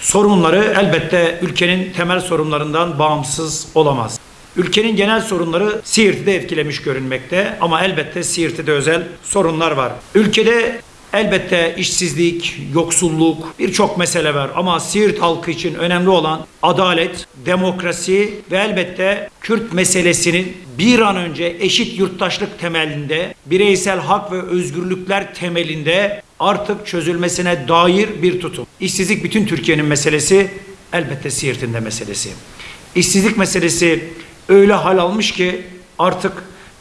sorunları elbette ülkenin temel sorunlarından bağımsız olamaz. Ülkenin genel sorunları Siirt'i de etkilemiş görünmekte ama elbette Siirt'te de özel sorunlar var. Ülkede elbette işsizlik, yoksulluk birçok mesele var ama Siirt halkı için önemli olan adalet, demokrasi ve elbette Kürt meselesinin bir an önce eşit yurttaşlık temelinde, bireysel hak ve özgürlükler temelinde artık çözülmesine dair bir tutum. İşsizlik bütün Türkiye'nin meselesi, elbette Siirt'in de meselesi. İşsizlik meselesi öyle hal almış ki artık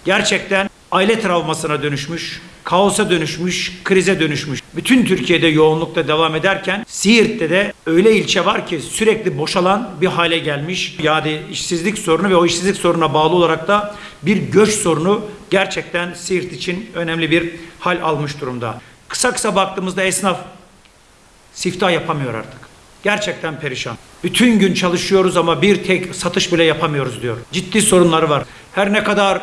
gerçekten aile travmasına dönüşmüş, kaosa dönüşmüş, krize dönüşmüş. Bütün Türkiye'de yoğunlukta devam ederken Siirt'te de öyle ilçe var ki sürekli boşalan bir hale gelmiş. Yani işsizlik sorunu ve o işsizlik sorununa bağlı olarak da bir göç sorunu gerçekten Siirt için önemli bir hal almış durumda. Kısa kısa baktığımızda esnaf siftah yapamıyor artık. Gerçekten perişan. Bütün gün çalışıyoruz ama bir tek satış bile yapamıyoruz diyor. Ciddi sorunları var. Her ne kadar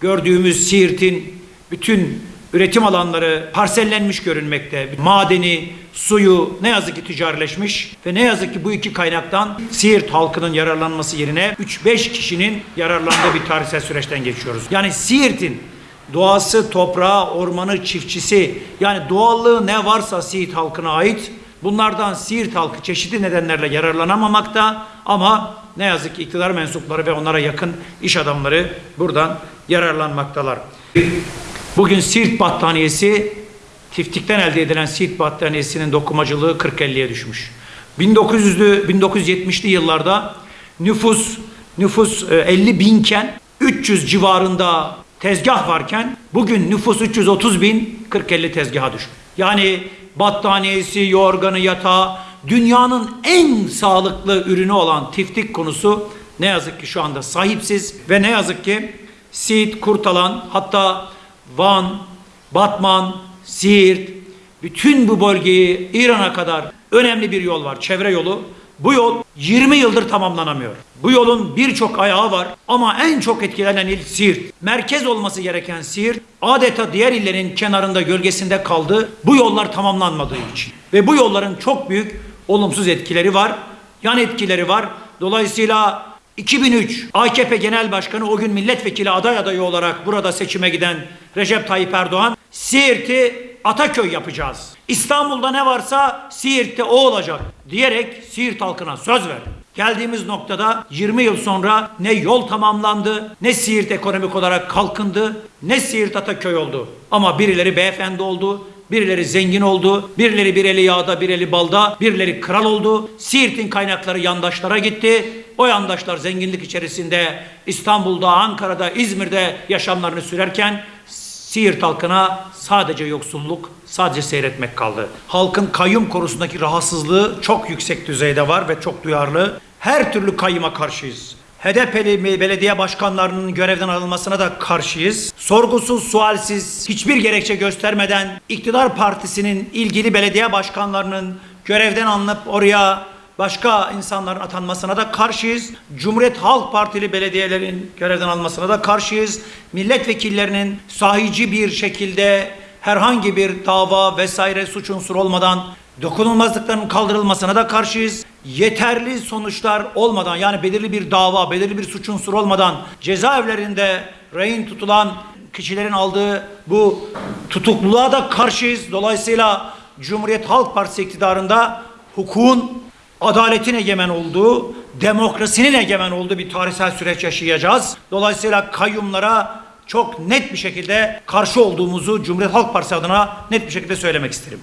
gördüğümüz Siirt'in bütün üretim alanları parsellenmiş görünmekte. Madeni, suyu ne yazık ki ticarileşmiş ve ne yazık ki bu iki kaynaktan Siirt halkının yararlanması yerine 3-5 kişinin yararlandığı bir tarihsel süreçten geçiyoruz. Yani Siirt'in doğası, toprağı, ormanı, çiftçisi yani doğallığı ne varsa Siirt halkına ait bunlardan Siirt halkı çeşitli nedenlerle yararlanamamakta ama ne yazık ki iktidar mensupları ve onlara yakın iş adamları buradan yararlanmaktalar. Bugün Siirt battaniyesi tiftikten elde edilen Siirt battaniyesinin dokumacılığı 40-50'ye düşmüş. 1900'lü 1970'li yıllarda nüfus nüfus e, 50 binken 300 civarında tezgah varken bugün nüfus 330 bin 40-50 tezgaha düşmüş. Yani battaniyesi, yorganı, yatağı dünyanın en sağlıklı ürünü olan tiftik konusu ne yazık ki şu anda sahipsiz ve ne yazık ki Siirt, Kurtalan hatta Van, Batman, Siirt bütün bu bölgeyi İran'a kadar önemli bir yol var. Çevre yolu. Bu yol 20 yıldır tamamlanamıyor. Bu yolun birçok ayağı var ama en çok etkilenen il Siirt. Merkez olması gereken Siirt adeta diğer illerin kenarında gölgesinde kaldı. Bu yollar tamamlanmadığı için. Ve bu yolların çok büyük olumsuz etkileri var. Yan etkileri var. Dolayısıyla 2003 AKP Genel Başkanı o gün milletvekili aday adayı olarak burada seçime giden Recep Tayyip Erdoğan Siirt'i Ataköy yapacağız. İstanbul'da ne varsa Siirt'te o olacak diyerek Siirt halkına söz verdi. Geldiğimiz noktada 20 yıl sonra ne yol tamamlandı, ne Siirt ekonomik olarak kalkındı, ne Siirt Ataköy oldu. Ama birileri beyefendi oldu, Birileri zengin oldu, birileri bir eli yağda, bir eli balda, birileri kral oldu. Siirt'in kaynakları yandaşlara gitti. O yandaşlar zenginlik içerisinde İstanbul'da, Ankara'da, İzmir'de yaşamlarını sürerken Siirt halkına sadece yoksulluk, sadece seyretmek kaldı. Halkın kayyum konusundaki rahatsızlığı çok yüksek düzeyde var ve çok duyarlı. Her türlü kayyuma karşıyız. HDP'li belediye başkanlarının görevden alınmasına da karşıyız. Sorgusuz, sualsiz, hiçbir gerekçe göstermeden iktidar partisinin ilgili belediye başkanlarının görevden alınıp oraya başka insanların atanmasına da karşıyız. Cumhuriyet Halk Partili belediyelerin görevden almasına da karşıyız. Milletvekillerinin sahici bir şekilde herhangi bir dava vesaire suç unsuru olmadan dokunulmazlıkların kaldırılmasına da karşıyız. Yeterli sonuçlar olmadan yani belirli bir dava, belirli bir suç unsuru olmadan cezaevlerinde rehin tutulan kişilerin aldığı bu tutukluluğa da karşıyız. Dolayısıyla Cumhuriyet Halk Partisi iktidarında hukukun, adaletin egemen olduğu, demokrasinin egemen olduğu bir tarihsel süreç yaşayacağız. Dolayısıyla kayyumlara çok net bir şekilde karşı olduğumuzu Cumhuriyet Halk Partisi adına net bir şekilde söylemek isterim.